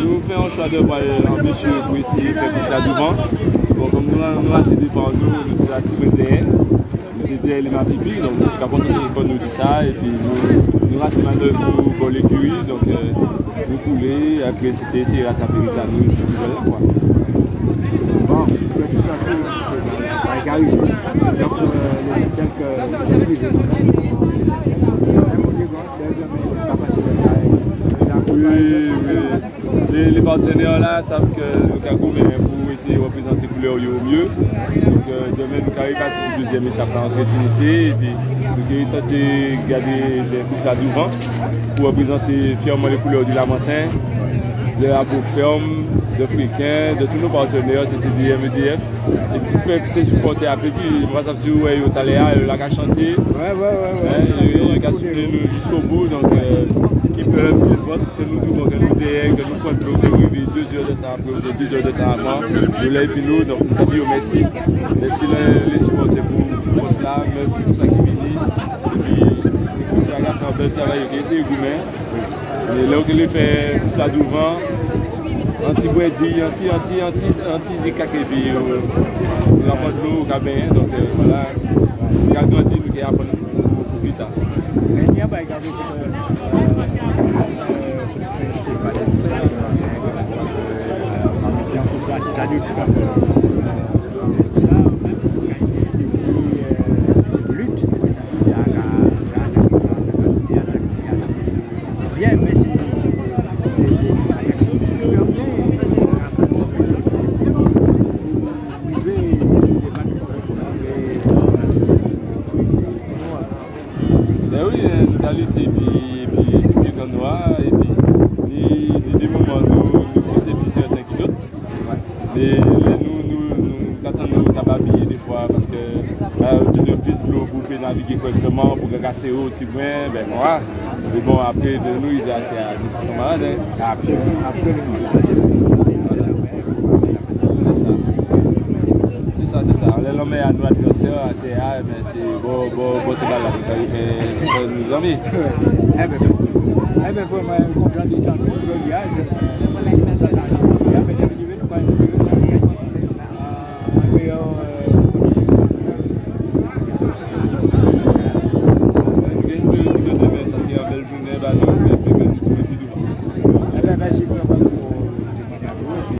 nous faisons un choix de voir ambitieux pour essayer de faire plus là devant. Nous nous avons été par nous, avons les donc nous avons nous dire ça. Et puis nous, avons d'œuvre pour l'écurie, donc euh, nous couler, après c'était essayer de rattraper ça là, quoi. saf ke yo ka goumen pou ese reprezenti koule yo mye. Domen nou karikati pou deuxième étape la entretinité. Nou gen yon tante gade le kousa douvan pou reprezenti fièrement le koule yo di Lamantin, le Apoferme, de Friken, de tout nou partenèr, se se di MEDF. E pou fèk se supporte apeti, mwa saf si wè yo talè a, yo lak a chante. Yo yon ka souple nou jiskou bou, ki pev, euh, que nous tout, que nous que nous l'eau, que nous deux heures de temps après, deux heures de temps avant, nous l'avons nous, donc nous merci. Merci les, supporters pour, pour cela, merci pour ça qui vient. Et puis, c'est un un travail, c'est gourmet. Et là, les fait ça devant, anti-boedi, anti, anti, anti, anti-zikakebi, on apporte l'eau au cabin, donc euh, voilà, gardons un petit qui apprend pour plus tard. Ben euh, allons et puis, et puis, puis et puis, pensons plus certains que E nou natan nou nababiye defwa Paske dizon plis blou pou pe navige korekseman Pou gen kase ou ti mwen, ben mwa E bon apre de nou yi jan se a Niti komande Apre Apre Se sa Se sa se sa Le lome a nou adversyon a te a Ben se bo bo bo te bala E nou zami E ben E ben pou mwen konpran di jan nou Mwen mwen que demain, ça sera